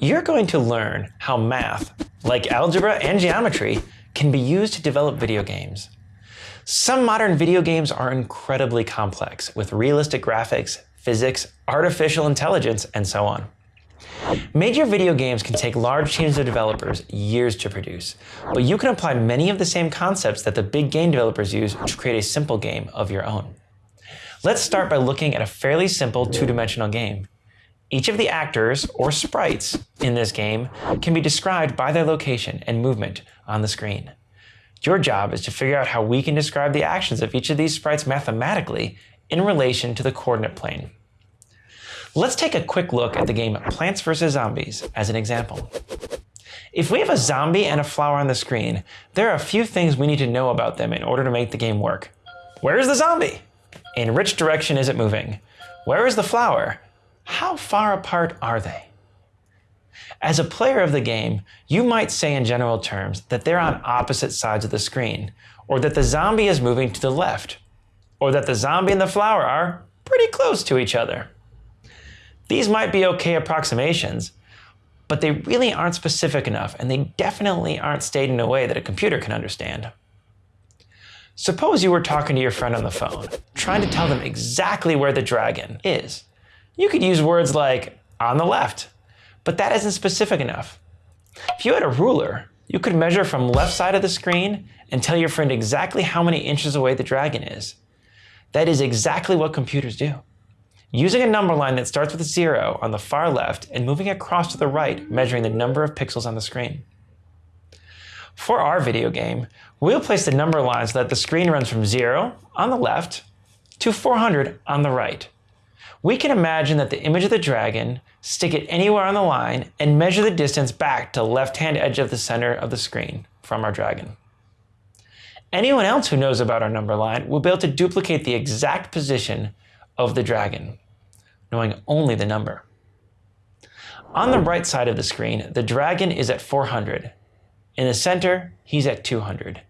you're going to learn how math, like algebra and geometry, can be used to develop video games. Some modern video games are incredibly complex, with realistic graphics, physics, artificial intelligence, and so on. Major video games can take large teams of developers years to produce, but you can apply many of the same concepts that the big game developers use to create a simple game of your own. Let's start by looking at a fairly simple two-dimensional game. Each of the actors, or sprites, in this game can be described by their location and movement on the screen. Your job is to figure out how we can describe the actions of each of these sprites mathematically in relation to the coordinate plane. Let's take a quick look at the game Plants vs. Zombies as an example. If we have a zombie and a flower on the screen, there are a few things we need to know about them in order to make the game work. Where is the zombie? In which direction is it moving? Where is the flower? How far apart are they? As a player of the game, you might say in general terms that they're on opposite sides of the screen, or that the zombie is moving to the left, or that the zombie and the flower are pretty close to each other. These might be okay approximations, but they really aren't specific enough, and they definitely aren't stated in a way that a computer can understand. Suppose you were talking to your friend on the phone, trying to tell them exactly where the dragon is. You could use words like on the left, but that isn't specific enough. If you had a ruler, you could measure from left side of the screen and tell your friend exactly how many inches away the dragon is. That is exactly what computers do. Using a number line that starts with a zero on the far left and moving across to the right, measuring the number of pixels on the screen. For our video game, we'll place the number line so that the screen runs from zero on the left to 400 on the right. We can imagine that the image of the dragon, stick it anywhere on the line, and measure the distance back to the left-hand edge of the center of the screen from our dragon. Anyone else who knows about our number line will be able to duplicate the exact position of the dragon, knowing only the number. On the right side of the screen, the dragon is at 400. In the center, he's at 200.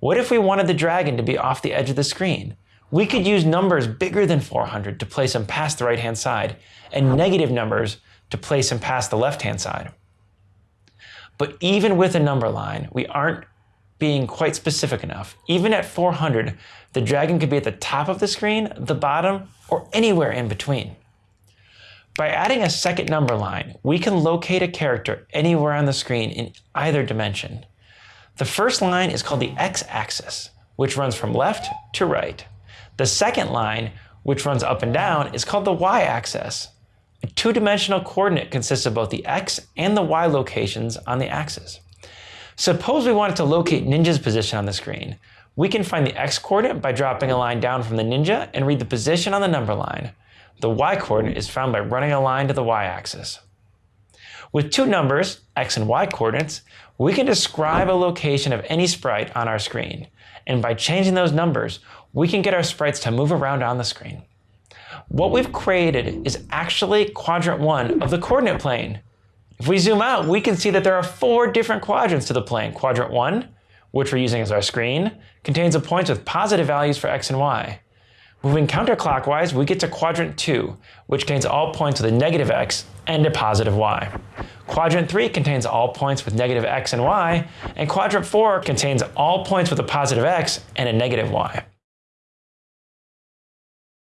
What if we wanted the dragon to be off the edge of the screen? We could use numbers bigger than 400 to place them past the right-hand side, and negative numbers to place them past the left-hand side. But even with a number line, we aren't being quite specific enough. Even at 400, the dragon could be at the top of the screen, the bottom, or anywhere in between. By adding a second number line, we can locate a character anywhere on the screen in either dimension. The first line is called the x-axis, which runs from left to right. The second line, which runs up and down, is called the y-axis. A two-dimensional coordinate consists of both the x and the y locations on the axis. Suppose we wanted to locate Ninja's position on the screen. We can find the x-coordinate by dropping a line down from the Ninja and read the position on the number line. The y-coordinate is found by running a line to the y-axis. With two numbers, x and y coordinates, we can describe a location of any sprite on our screen. And by changing those numbers, we can get our sprites to move around on the screen. What we've created is actually quadrant one of the coordinate plane. If we zoom out, we can see that there are four different quadrants to the plane. Quadrant one, which we're using as our screen, contains the points with positive values for x and y. Moving counterclockwise, we get to quadrant 2, which contains all points with a negative x and a positive y. Quadrant 3 contains all points with negative x and y, and quadrant 4 contains all points with a positive x and a negative y.